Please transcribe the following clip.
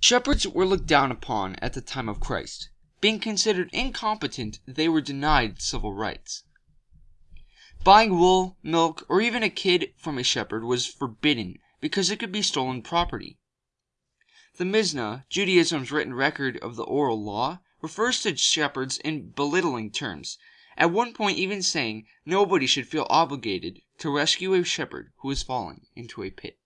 Shepherds were looked down upon at the time of Christ. Being considered incompetent they were denied civil rights. Buying wool, milk, or even a kid from a shepherd was forbidden because it could be stolen property. The Mishnah, Judaism's written record of the Oral Law, refers to shepherds in belittling terms, at one point even saying nobody should feel obligated to rescue a shepherd who has falling into a pit.